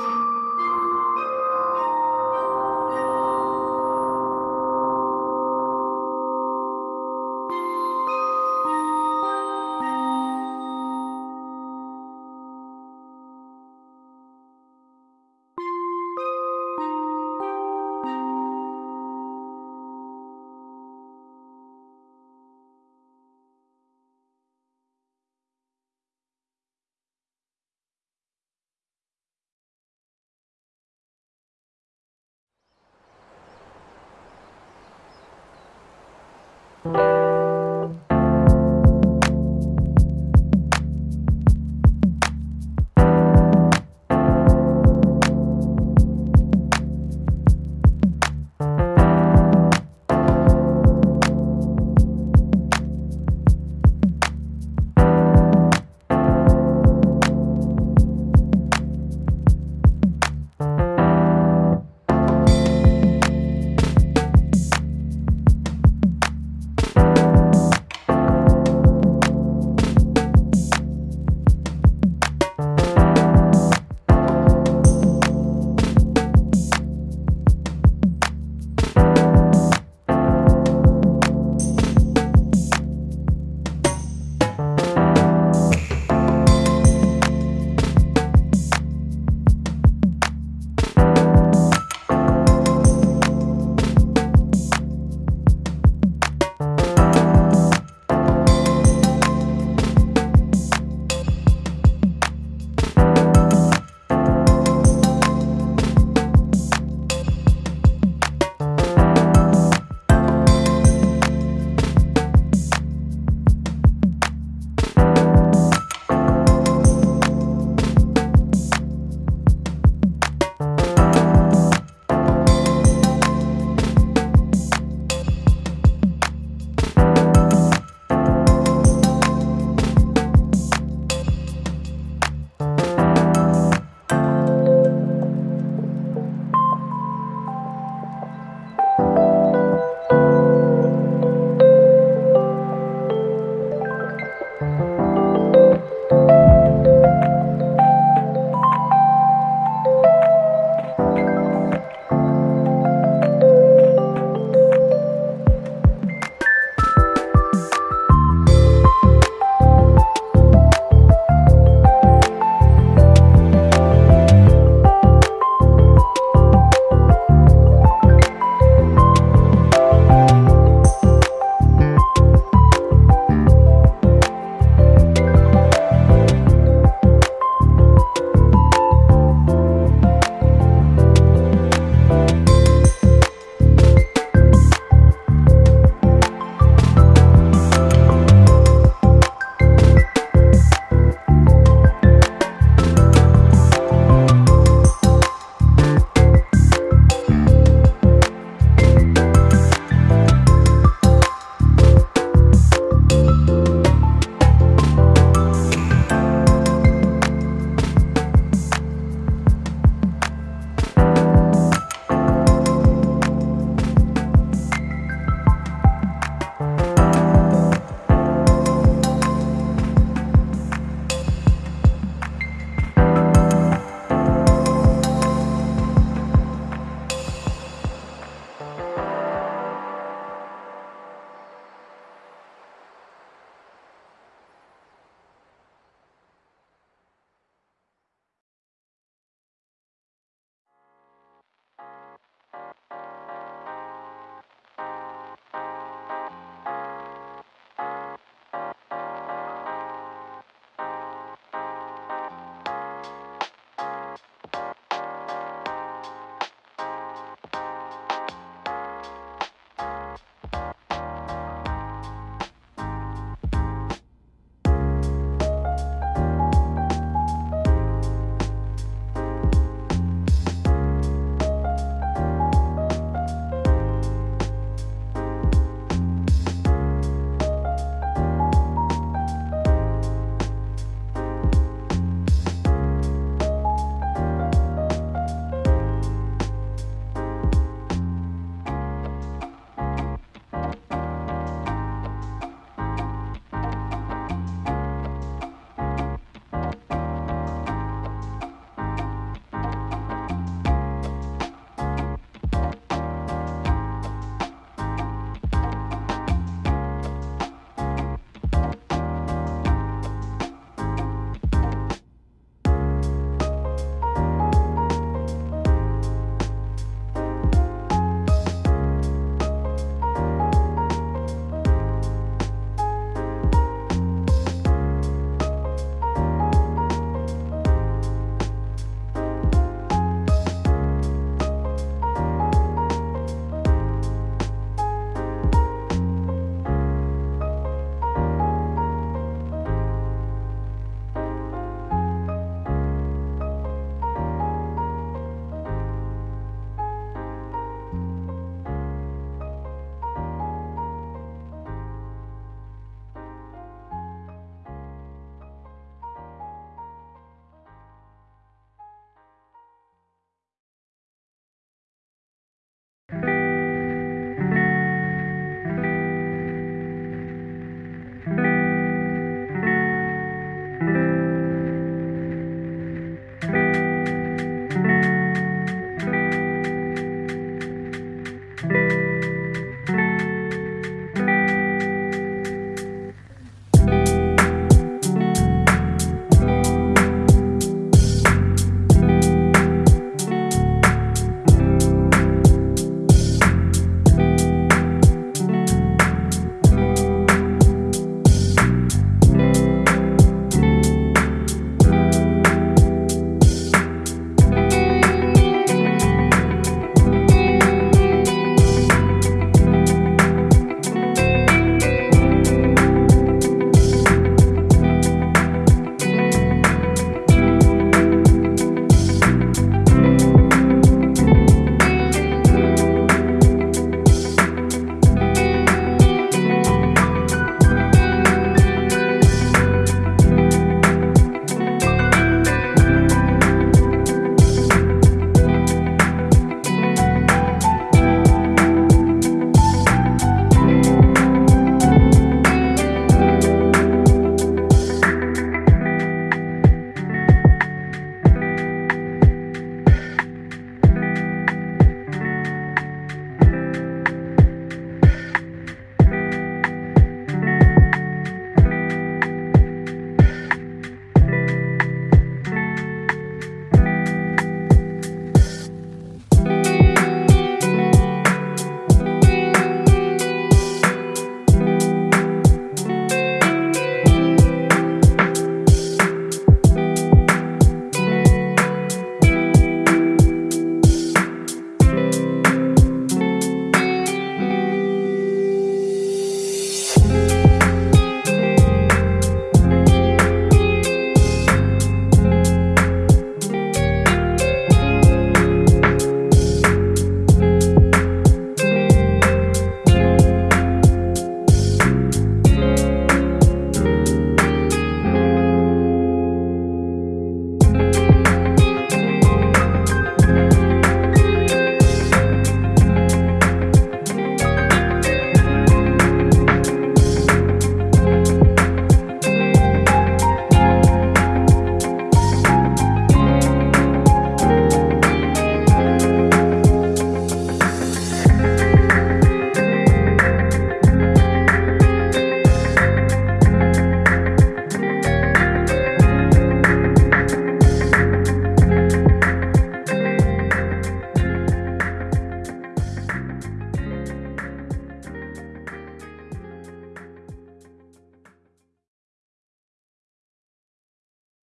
you